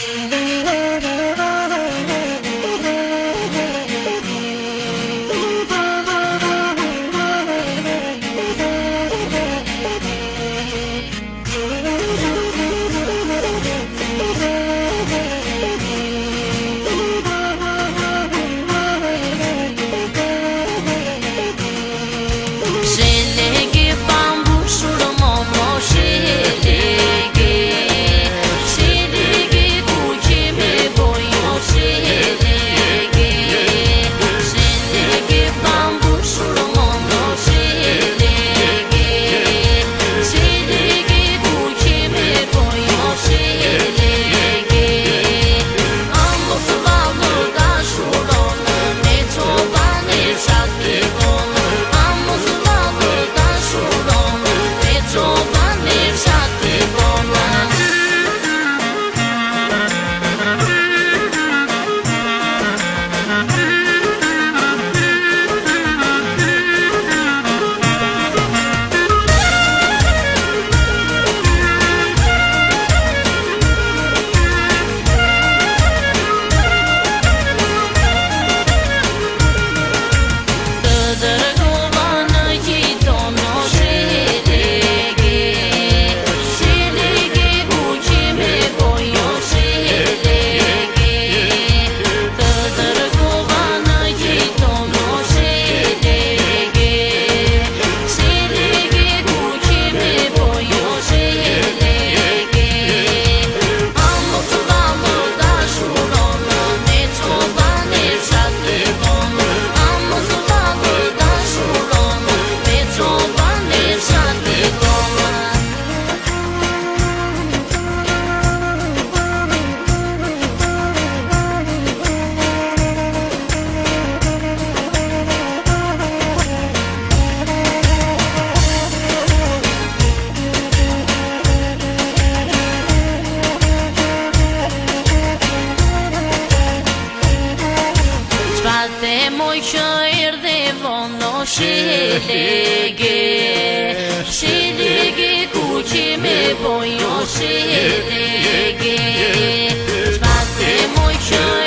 the şelege Şelege kucime boyo şelege Spazde mucho